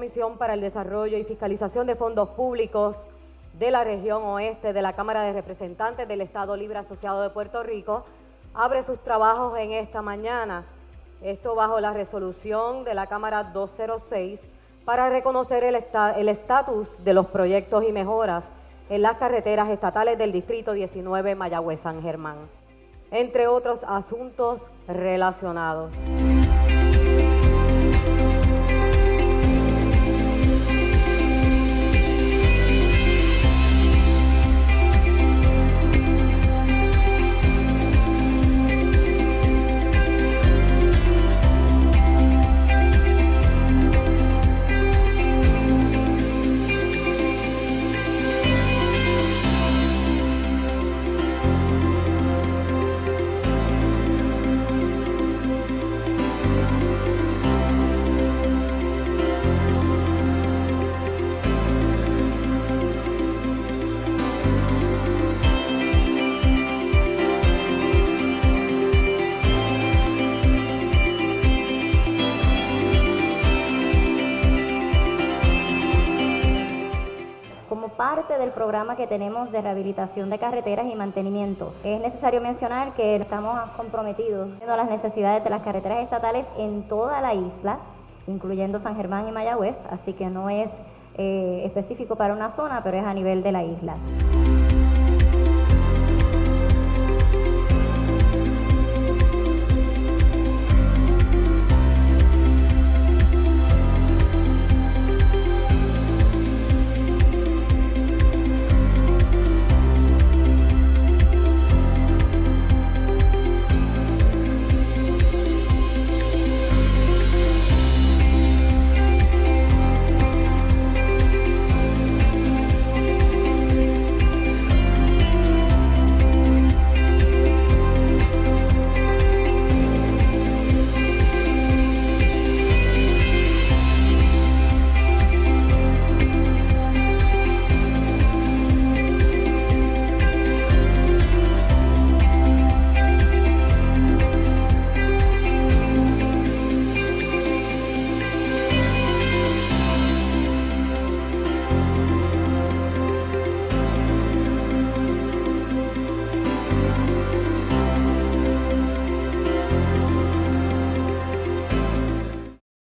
Comisión para el Desarrollo y Fiscalización de Fondos Públicos de la región oeste de la Cámara de Representantes del Estado Libre Asociado de Puerto Rico abre sus trabajos en esta mañana. Esto bajo la resolución de la Cámara 206 para reconocer el estatus de los proyectos y mejoras en las carreteras estatales del Distrito 19 Mayagüez-San Germán, entre otros asuntos relacionados. Thank you. Parte del programa que tenemos de rehabilitación de carreteras y mantenimiento. Es necesario mencionar que estamos comprometidos con las necesidades de las carreteras estatales en toda la isla, incluyendo San Germán y Mayagüez, así que no es eh, específico para una zona, pero es a nivel de la isla.